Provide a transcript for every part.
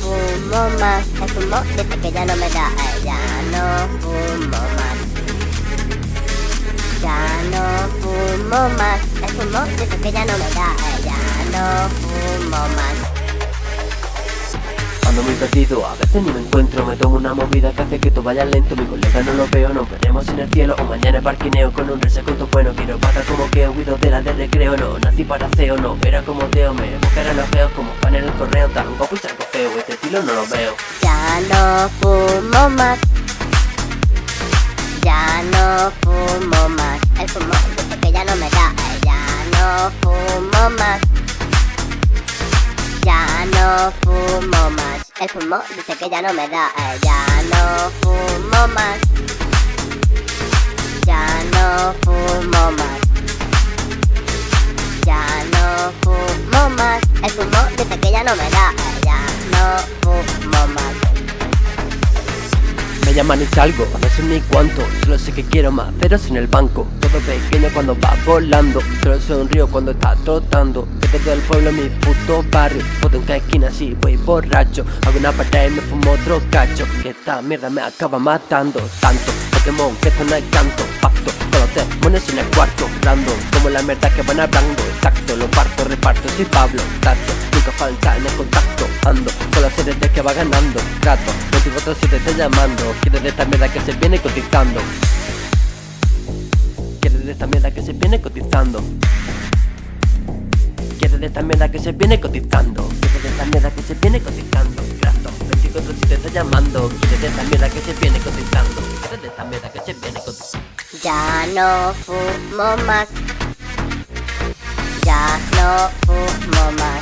Fumo más. El fumo dice que ya no me da. eh, Ya no fumo más. Ya no fumo más. El fumo dice que ya no me da. Ya no fumo más. Ando muy perdido, a veces ni me encuentro Me tomo una movida que hace que todo vaya lento Mi colega no lo veo, nos veremos en el cielo O mañana parquineo con un resecuento bueno Quiero pagar como que huido de la de recreo No, nací para CEO, no, verá como teo Me buscaré los feos como pan en el correo Tan guapo y salgo feo, este estilo no lo veo Ya no fumo más. Ya no fumo más. El fumo dice que ya no me da. Ya no fumo más. Ya no fumo más. El fumo dice que ya no me da. eh, Ya no fumo más. Ya no fumo más. Ya no fumo más. El fumo dice que ya no me da. eh, Ya no fumo llaman y salgo, a veces ni cuánto Solo sé que quiero más ceros en el banco. Todo pequeño cuando va volando Solo sonrío cuando está trotando. Desde todo el pueblo mi puto barrio. Foto en cada esquina así voy borracho. Hago una patada y me fumo otro cacho. Que esta mierda me acaba matando Tanto. Pokémon que esto no hay canto Con los demonios en el cuarto Random como la mierda que van hablando Exacto, lo parto, reparto, soy Pablo Tato, nunca falta en el contacto Ando con las series de que va ganando Trato, 24 te está llamando Quieres de esta mierda que se viene cotizando. Quieres de esta mierda que se viene cotizando. Quieres de esta mierda que se viene cotizando. Quieres de esta mierda que se viene cotizando. Trato, 24 te está llamando. Quieres de esta mierda que se viene cotizando. Quieres de esta mierda que se viene cotizando Ya no fumo más. Ya no fumo más.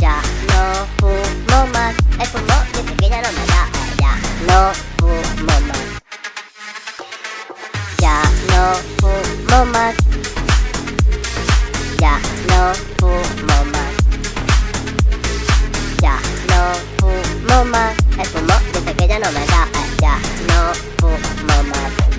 Ya no fumo más. El fumo dice que ya no me da. Ya no fumo más. Ya no fumo más. Ya No, no, no my mother.